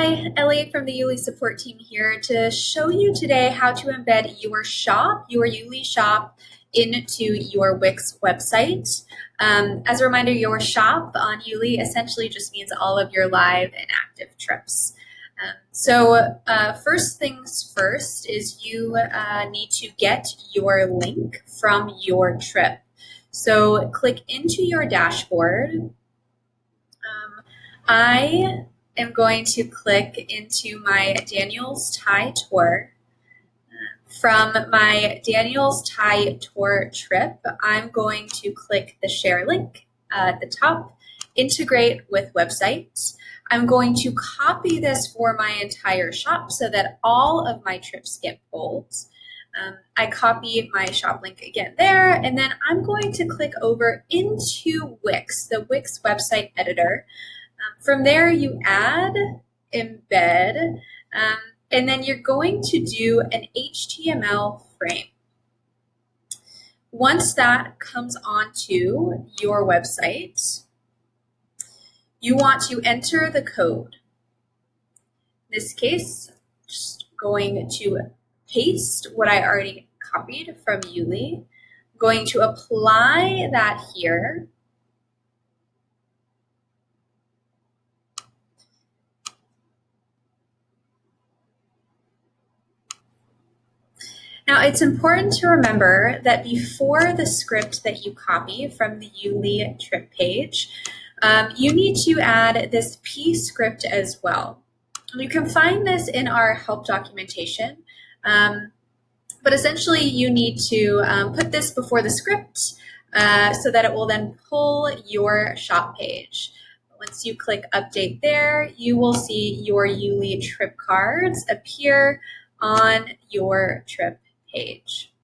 Hi, Ellie from the YouLi support team here to show you today how to embed your shop, your YouLi shop, into your Wix website. Um, as a reminder, your shop on YouLi essentially just means all of your live and active trips. Um, so uh, first things first is you uh, need to get your link from your trip. So click into your dashboard. Um, I am going to click into my Daniels Thai tour. From my Daniels Thai tour trip, I'm going to click the share link at the top, integrate with websites. I'm going to copy this for my entire shop so that all of my trips get pulled. Um, I copy my shop link again there, and then I'm going to click over into Wix, the Wix website editor. From there, you add, embed, um, and then you're going to do an HTML frame. Once that comes onto your website, you want to enter the code. In this case, just going to paste what I already copied from YouLi, going to apply that here, Now it's important to remember that before the script that you copy from the YouLi trip page, um, you need to add this P script as well. You can find this in our help documentation, um, but essentially you need to um, put this before the script uh, so that it will then pull your shop page. Once you click update there, you will see your YouLi trip cards appear on your trip page.